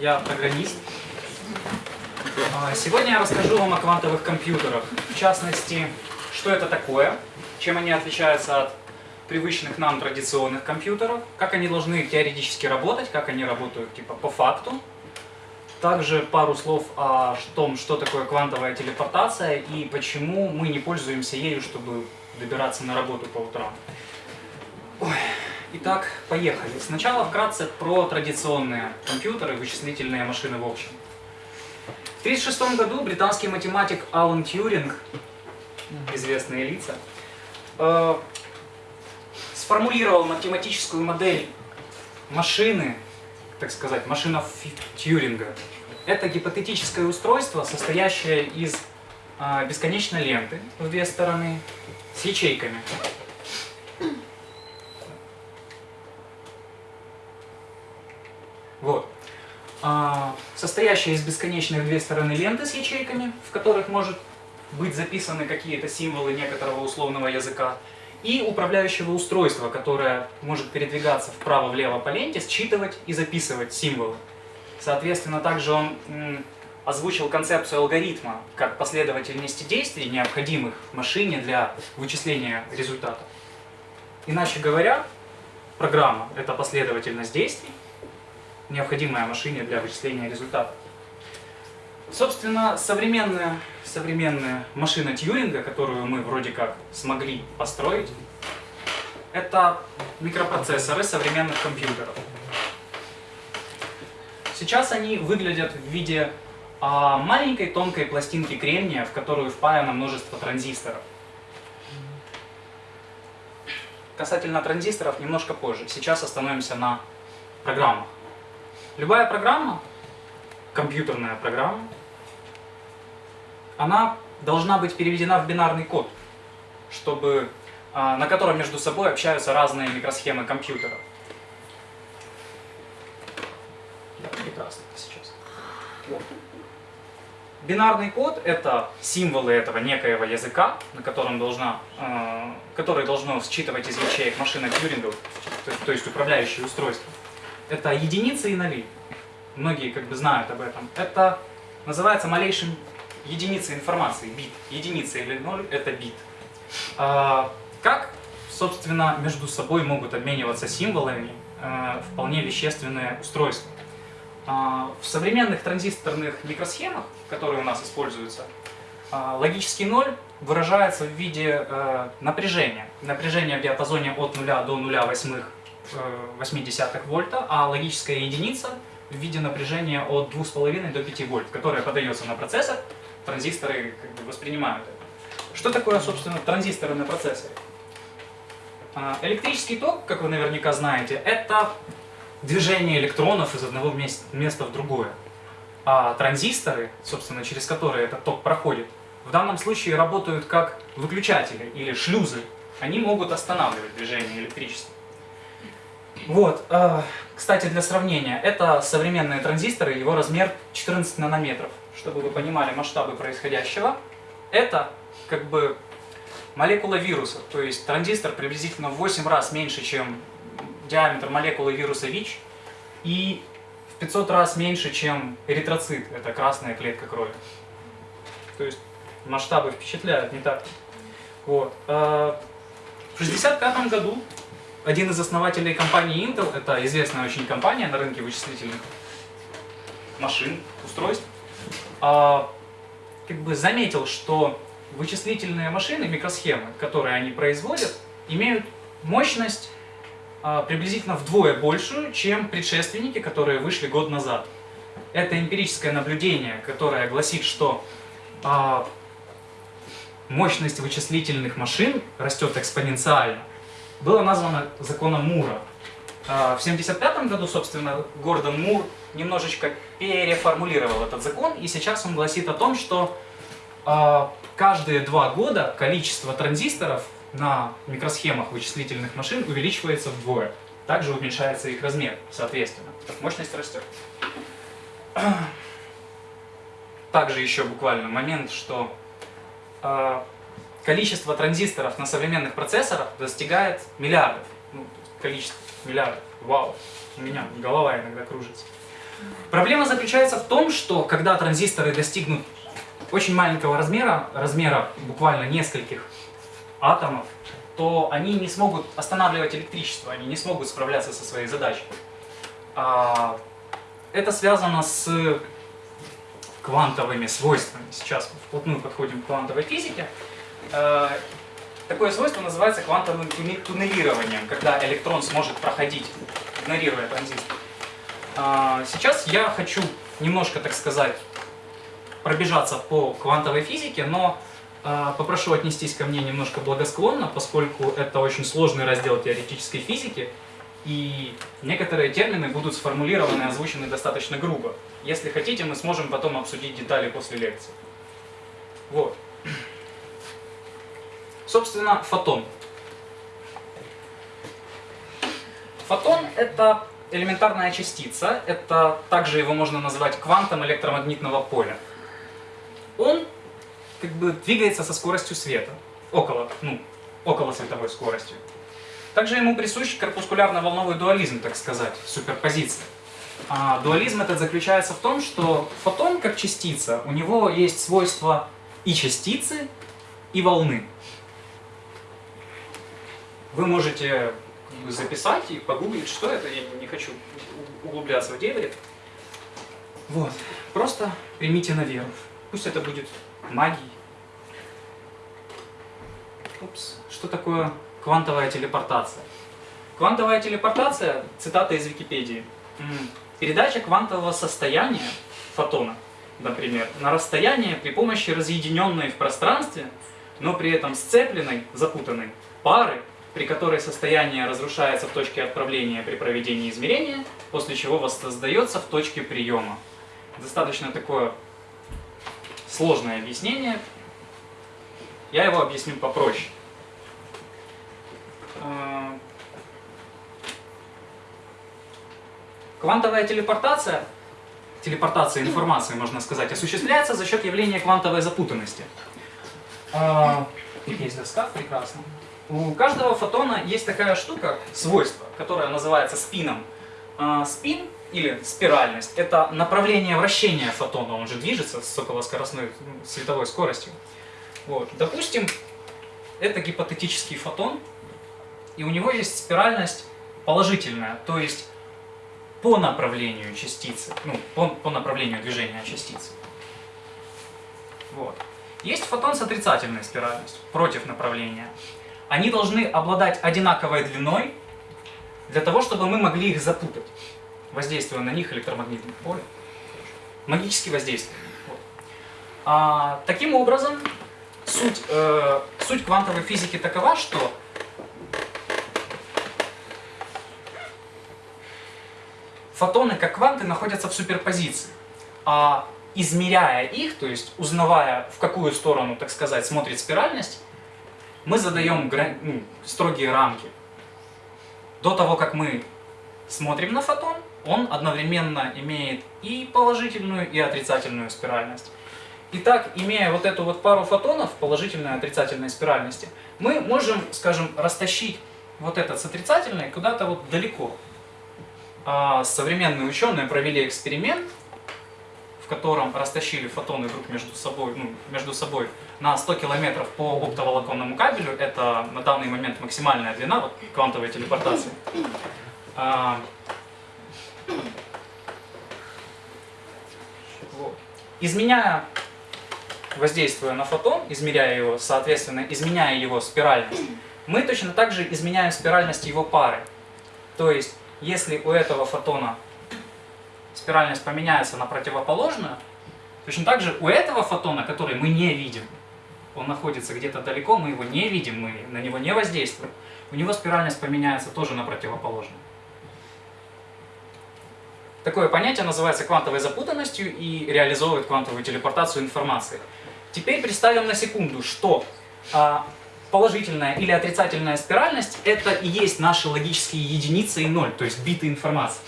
я программист. А, сегодня я расскажу вам о квантовых компьютерах. В частности, что это такое, чем они отличаются от привычных нам традиционных компьютеров, как они должны теоретически работать, как они работают типа по факту. Также пару слов о том, что такое квантовая телепортация и почему мы не пользуемся ею, чтобы добираться на работу по утрам. Итак, поехали. Сначала вкратце про традиционные компьютеры, вычислительные машины в общем. В 1936 году британский математик Алан Тьюринг, известные лица, э, сформулировал математическую модель машины, так сказать, машина Тьюринга. Это гипотетическое устройство, состоящее из э, бесконечной ленты в две стороны с ячейками. Вот. А, состоящая из бесконечных две стороны ленты с ячейками, в которых может быть записаны какие-то символы некоторого условного языка, и управляющего устройства, которое может передвигаться вправо-влево по ленте, считывать и записывать символы. Соответственно, также он озвучил концепцию алгоритма как последовательности действий, необходимых машине для вычисления результата. Иначе говоря, программа — это последовательность действий, необходимая машине для вычисления результата. Собственно, современная, современная машина Тьюринга, которую мы вроде как смогли построить, это микропроцессоры современных компьютеров. Сейчас они выглядят в виде а, маленькой тонкой пластинки кремния, в которую впаяно множество транзисторов. Касательно транзисторов немножко позже. Сейчас остановимся на программах. Любая программа, компьютерная программа, она должна быть переведена в бинарный код, чтобы, а, на котором между собой общаются разные микросхемы компьютера. Да, прекрасно сейчас. Вот. Бинарный код — это символы этого некоего языка, на котором должна, э, который должно считывать из ячеек машина Тьюринга, то, то есть управляющее устройство это единицы и ноли. Многие как бы знают об этом. Это называется малейшим единицей информации, бит. Единица или ноль – это бит. А, как, собственно, между собой могут обмениваться символами а, вполне вещественные устройства? А, в современных транзисторных микросхемах, которые у нас используются, а, логический ноль выражается в виде э, напряжения. Напряжение в диапазоне от 0 до 0,8 0,8 вольта, а логическая единица в виде напряжения от 2,5 до 5 вольт, которая подается на процессор, транзисторы как бы воспринимают это. Что такое, собственно, транзисторы на процессоре? А, электрический ток, как вы наверняка знаете, это движение электронов из одного места в другое. А транзисторы, собственно, через которые этот ток проходит, в данном случае работают как выключатели или шлюзы. Они могут останавливать движение электричества. Вот, э, кстати, для сравнения, это современные транзисторы, его размер 14 нанометров. Чтобы вы понимали масштабы происходящего, это как бы молекула вируса, то есть транзистор приблизительно в 8 раз меньше, чем диаметр молекулы вируса ВИЧ, и в 500 раз меньше, чем эритроцит, это красная клетка крови. То есть масштабы впечатляют, не так? Вот. Э, в 1965 году один из основателей компании Intel, это известная очень компания на рынке вычислительных машин, устройств, а, как бы заметил, что вычислительные машины, микросхемы, которые они производят, имеют мощность а, приблизительно вдвое большую, чем предшественники, которые вышли год назад. Это эмпирическое наблюдение, которое гласит, что а, мощность вычислительных машин растет экспоненциально, было названо законом Мура. А, в 1975 году, собственно, Гордон Мур немножечко переформулировал этот закон, и сейчас он гласит о том, что а, каждые два года количество транзисторов на микросхемах вычислительных машин увеличивается вдвое. Также уменьшается их размер, соответственно. Мощность растет. Также еще буквально момент, что а, количество транзисторов на современных процессорах достигает миллиардов. Ну, количество миллиардов. Вау, у меня голова иногда кружится. Проблема заключается в том, что когда транзисторы достигнут очень маленького размера, размера буквально нескольких атомов, то они не смогут останавливать электричество, они не смогут справляться со своей задачей. А, это связано с квантовыми свойствами. Сейчас вплотную подходим к квантовой физике. Э, такое свойство называется квантовым туннелированием, когда электрон сможет проходить, игнорируя транзистор. А, сейчас я хочу немножко, так сказать, пробежаться по квантовой физике, но э, попрошу отнестись ко мне немножко благосклонно, поскольку это очень сложный раздел теоретической физики, и некоторые термины будут сформулированы и озвучены достаточно грубо. Если хотите, мы сможем потом обсудить детали после лекции. Вот. Собственно, фотон. Фотон – это элементарная частица, это также его можно назвать квантом электромагнитного поля. Он как бы двигается со скоростью света, около, ну, около световой скоростью. Также ему присущ корпускулярно-волновой дуализм, так сказать, суперпозиция. А дуализм этот заключается в том, что фотон как частица, у него есть свойства и частицы, и волны. Вы можете записать и погуглить, что это, я не хочу углубляться в дебри. Вот, просто примите на веру. Пусть это будет магией. Упс, что такое Квантовая телепортация. Квантовая телепортация, цитата из Википедии. Передача квантового состояния фотона, например, на расстояние при помощи разъединенной в пространстве, но при этом сцепленной, запутанной пары, при которой состояние разрушается в точке отправления при проведении измерения, после чего воссоздается в точке приема. Достаточно такое сложное объяснение. Я его объясню попроще. Э, квантовая телепортация, телепортация информации, можно сказать, осуществляется за счет явления квантовой запутанности. Э, есть доска, прекрасно. У каждого фотона есть такая штука, свойство, которое называется спином. Э, спин или спиральность – это направление вращения фотона, он же движется с околоскоростной световой скоростью. Вот. Допустим, это гипотетический фотон, и у него есть спиральность положительная, то есть по направлению частицы, ну, по, по направлению движения частицы. Вот. Есть фотон с отрицательной спиральностью, против направления. Они должны обладать одинаковой длиной, для того, чтобы мы могли их запутать, воздействуя на них электромагнитным полем. Магически воздействуем. Вот. А, таким образом, суть, э, суть квантовой физики такова, что фотоны, как кванты, находятся в суперпозиции. А измеряя их, то есть узнавая, в какую сторону, так сказать, смотрит спиральность, мы задаем ну, строгие рамки. До того, как мы смотрим на фотон, он одновременно имеет и положительную, и отрицательную спиральность. Итак, имея вот эту вот пару фотонов, положительной и отрицательной спиральности, мы можем, скажем, растащить вот этот с отрицательной куда-то вот далеко. А современные ученые провели эксперимент, котором растащили фотоны друг между собой, ну, между собой на 100 километров по оптоволоконному кабелю. Это на данный момент максимальная длина вот, квантовой телепортации. А. Изменяя, воздействуя на фотон, измеряя его, соответственно, изменяя его спиральность, мы точно так же изменяем спиральность его пары. То есть если у этого фотона спиральность поменяется на противоположную, точно так же у этого фотона, который мы не видим, он находится где-то далеко, мы его не видим, мы на него не воздействуем, у него спиральность поменяется тоже на противоположную. Такое понятие называется квантовой запутанностью и реализовывает квантовую телепортацию информации. Теперь представим на секунду, что а, положительная или отрицательная спиральность – это и есть наши логические единицы и ноль, то есть биты информации.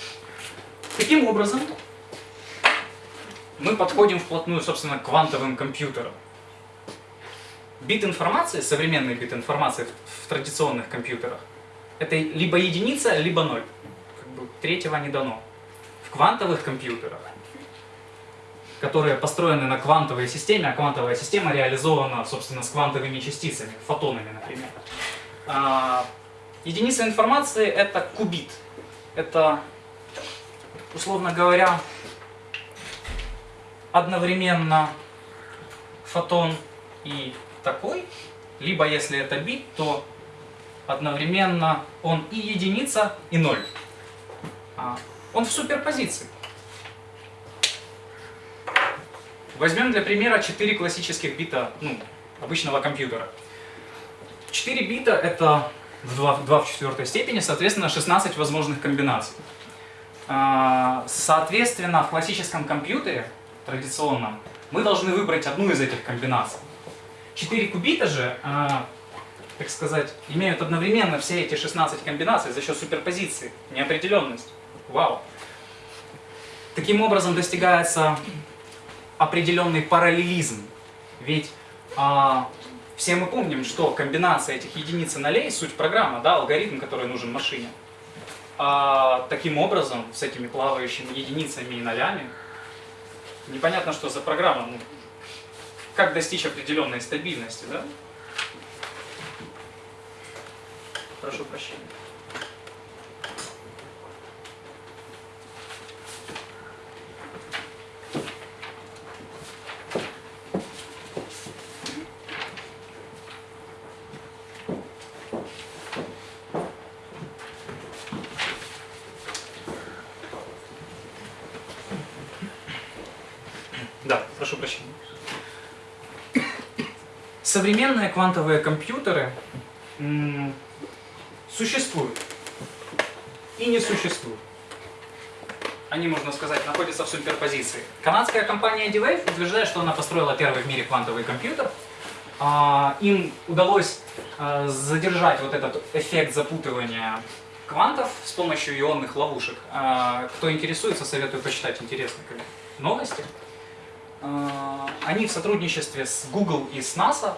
Таким образом, мы подходим вплотную, собственно, к квантовым компьютерам. Бит информации, современный бит информации в, в традиционных компьютерах, это либо единица, либо ноль. Как бы третьего не дано. В квантовых компьютерах, которые построены на квантовой системе, а квантовая система реализована, собственно, с квантовыми частицами, фотонами, например. А, единица информации – это кубит. Это, условно говоря, одновременно фотон и такой, либо если это бит, то одновременно он и единица, и ноль. А, он в суперпозиции. Возьмем для примера 4 классических бита ну, обычного компьютера. 4 бита это в 2, 2 в четвертой степени, соответственно, 16 возможных комбинаций. А, соответственно, в классическом компьютере, традиционном, мы должны выбрать одну из этих комбинаций. 4 кубита же, а, так сказать, имеют одновременно все эти 16 комбинаций за счет суперпозиции, неопределенность. Вау! Таким образом достигается определенный параллелизм. Ведь а, все мы помним, что комбинация этих единиц и нолей – суть программы, да, алгоритм, который нужен машине. А, таким образом, с этими плавающими единицами и нолями, непонятно, что за программа, ну, как достичь определенной стабильности, да? Прошу прощения. прошу прощения. Современные квантовые компьютеры существуют и не существуют. Они, можно сказать, находятся в суперпозиции. Канадская компания D-Wave утверждает, что она построила первый в мире квантовый компьютер. А, им удалось а, задержать вот этот эффект запутывания квантов с помощью ионных ловушек. А, кто интересуется, советую почитать интересные новости. Э, они в сотрудничестве с Google и с NASA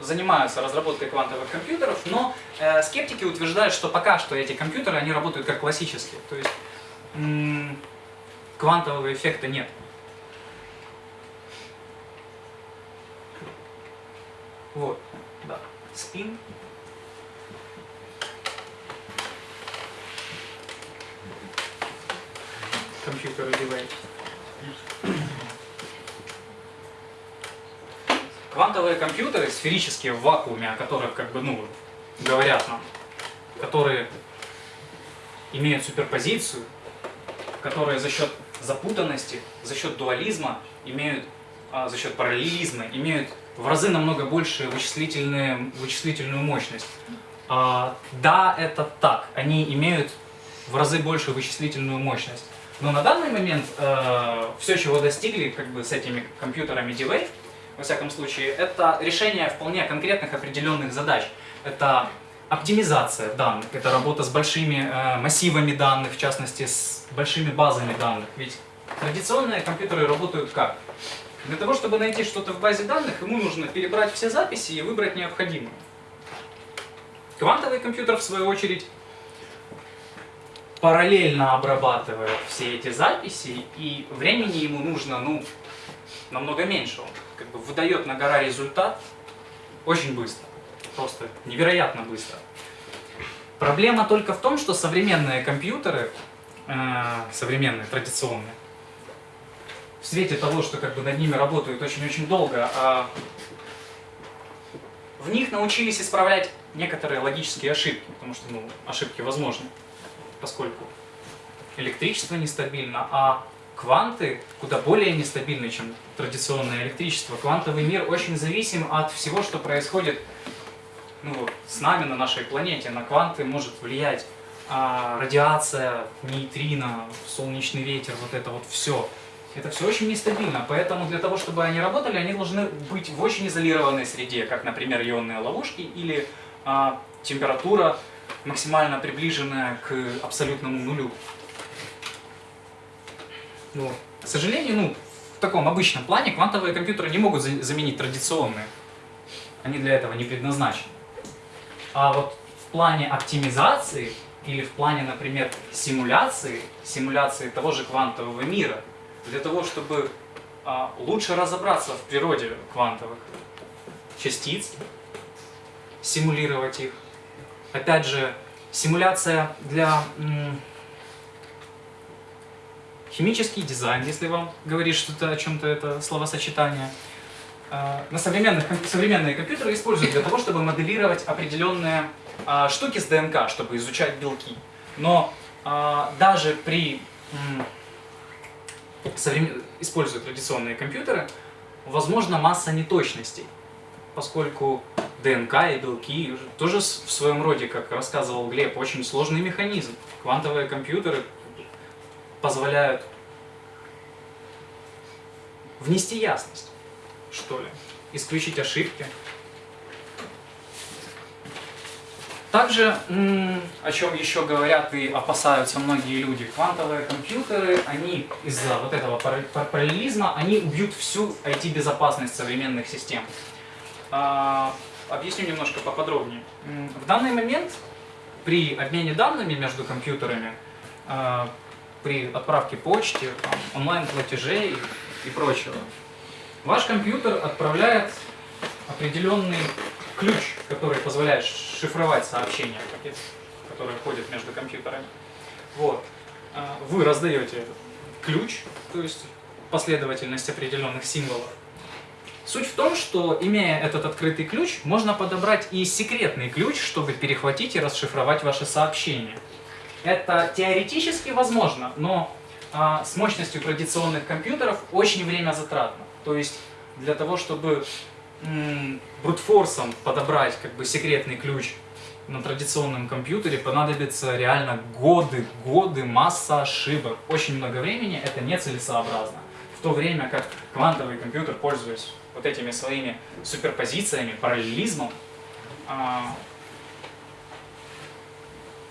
занимаются разработкой квантовых компьютеров, но э, скептики утверждают, что пока что эти компьютеры, они работают как классические. То есть квантового эффекта нет. Вот, да, спин. Компьютер девайс. Квантовые компьютеры, сферические в вакууме, о которых как бы, ну, говорят нам, которые имеют суперпозицию, которые за счет запутанности, за счет дуализма, имеют, а, за счет параллелизма, имеют в разы намного больше вычислительную, вычислительную мощность. А, да, это так, они имеют в разы больше вычислительную мощность. Но на данный момент э, все, чего достигли как бы, с этими компьютерами D-Wave, во всяком случае, это решение вполне конкретных определенных задач. Это оптимизация данных, это работа с большими э, массивами данных, в частности, с большими базами данных. Ведь традиционные компьютеры работают как? Для того, чтобы найти что-то в базе данных, ему нужно перебрать все записи и выбрать необходимое. Квантовый компьютер, в свою очередь, параллельно обрабатывает все эти записи, и времени ему нужно, ну, намного меньше. Он как бы выдает на гора результат очень быстро. Просто невероятно быстро. Проблема только в том, что современные компьютеры, э, современные, традиционные, в свете того, что как бы над ними работают очень-очень долго, а в них научились исправлять некоторые логические ошибки, потому что ну, ошибки возможны, поскольку электричество нестабильно, а кванты куда более нестабильны, чем традиционное электричество. Квантовый мир очень зависим от всего, что происходит ну, с нами на нашей планете. На кванты может влиять а, радиация, нейтрино, солнечный ветер, вот это вот все. Это все очень нестабильно, поэтому для того, чтобы они работали, они должны быть в очень изолированной среде, как, например, ионные ловушки или а, температура максимально приближенная к абсолютному нулю. Ну, к сожалению, ну, в таком обычном плане квантовые компьютеры не могут заменить традиционные. Они для этого не предназначены. А вот в плане оптимизации или в плане, например, симуляции, симуляции того же квантового мира, для того, чтобы а, лучше разобраться в природе квантовых частиц, симулировать их. Опять же, симуляция для химический дизайн, если вам говорит что-то о чем-то это словосочетание. А, на современных, современные компьютеры используют для того, чтобы моделировать определенные а, штуки с ДНК, чтобы изучать белки. Но а, даже при современ... используя традиционные компьютеры, возможно масса неточностей, поскольку ДНК и белки тоже в своем роде, как рассказывал Глеб, очень сложный механизм. Квантовые компьютеры позволяют внести ясность, что ли, исключить ошибки. Также, о чем еще говорят и опасаются многие люди, квантовые компьютеры, они из-за вот этого параллелизма, они убьют всю IT-безопасность современных систем. А, объясню немножко поподробнее. В данный момент при обмене данными между компьютерами, а, при отправке почты, онлайн-платежей и прочего, ваш компьютер отправляет определенный ключ, который позволяет шифровать сообщения, которые ходят между компьютерами. Вот. А, вы раздаете этот ключ, то есть последовательность определенных символов. Суть в том, что, имея этот открытый ключ, можно подобрать и секретный ключ, чтобы перехватить и расшифровать ваши сообщения. Это теоретически возможно, но а, с мощностью традиционных компьютеров очень время затратно. То есть для того, чтобы брутфорсом подобрать как бы секретный ключ на традиционном компьютере понадобится реально годы, годы, масса ошибок, очень много времени, это нецелесообразно. В то время как квантовый компьютер, пользуясь вот этими своими суперпозициями, параллелизмом, а,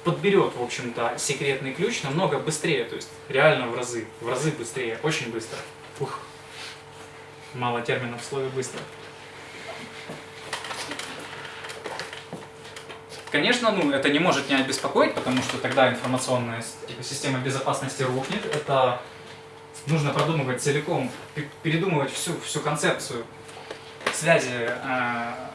подберет, в общем-то, секретный ключ намного быстрее, то есть реально в разы, в разы быстрее, очень быстро. Ух, мало терминов в слове «быстро». Конечно, ну, это не может не обеспокоить, потому что тогда информационная система безопасности рухнет. Это нужно продумывать целиком, передумывать всю, всю концепцию связи э,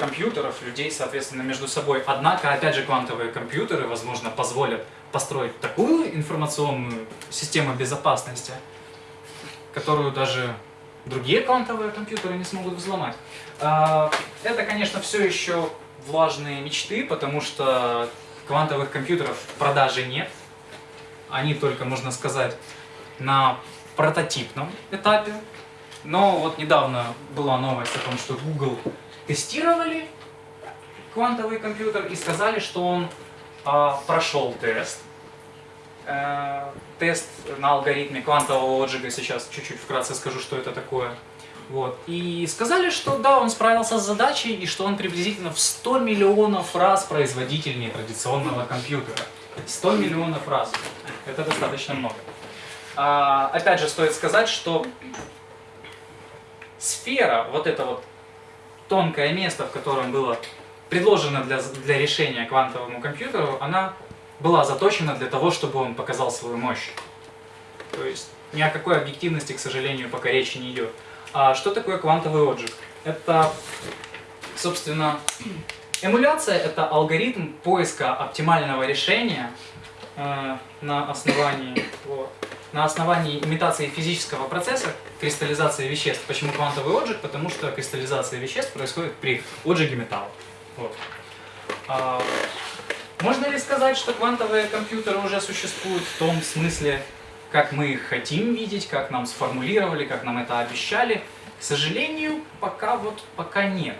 компьютеров, людей, соответственно, между собой. Однако, опять же, квантовые компьютеры, возможно, позволят построить такую информационную систему безопасности, которую даже другие квантовые компьютеры не смогут взломать. Э, это, конечно, все еще влажные мечты, потому что квантовых компьютеров в продаже нет. Они только, можно сказать, на прототипном этапе. Но вот недавно была новость о том, что Google тестировали квантовый компьютер и сказали, что он а, прошел тест. Э, тест на алгоритме квантового отжига, сейчас чуть-чуть вкратце скажу, что это такое. Вот. И сказали, что да, он справился с задачей, и что он приблизительно в 100 миллионов раз производительнее традиционного компьютера. 100 миллионов раз. Это достаточно много. А, опять же, стоит сказать, что сфера, вот это вот тонкое место, в котором было предложено для, для решения квантовому компьютеру, она была заточена для того, чтобы он показал свою мощь. То есть ни о какой объективности, к сожалению, пока речи не идет. А что такое квантовый отжиг? Это, собственно, эмуляция – это алгоритм поиска оптимального решения э, на основании, вот, на основании имитации физического процесса кристаллизации веществ. Почему квантовый отжиг? Потому что кристаллизация веществ происходит при отжиге металла. Вот. А, можно ли сказать, что квантовые компьютеры уже существуют в том смысле, как мы их хотим видеть, как нам сформулировали, как нам это обещали. К сожалению, пока вот пока нет.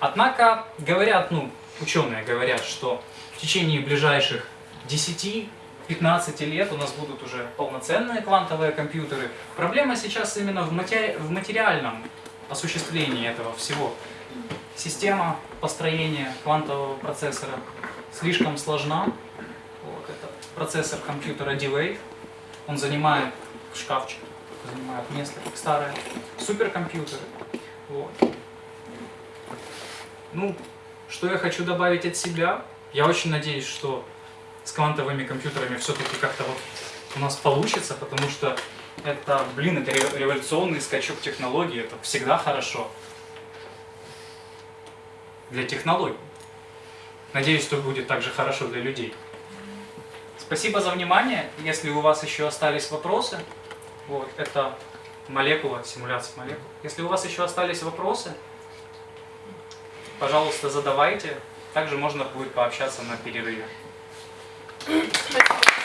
Однако говорят, ну, ученые говорят, что в течение ближайших 10-15 лет у нас будут уже полноценные квантовые компьютеры. Проблема сейчас именно в, матери в материальном осуществлении этого всего. Система построения квантового процессора слишком сложна. Вот, это процессор компьютера D-Wave он занимает шкафчик, занимает место, как старые суперкомпьютеры. Вот. Ну, что я хочу добавить от себя? Я очень надеюсь, что с квантовыми компьютерами все-таки как-то вот у нас получится, потому что это, блин, это ре- революционный скачок технологий, это всегда хорошо. Для технологий. Надеюсь, что будет также хорошо для людей. Спасибо за внимание. Если у вас еще остались вопросы, вот, это молекула, симуляция молекул. Если у вас еще остались вопросы, пожалуйста, задавайте. Также можно будет пообщаться на перерыве. Thank you.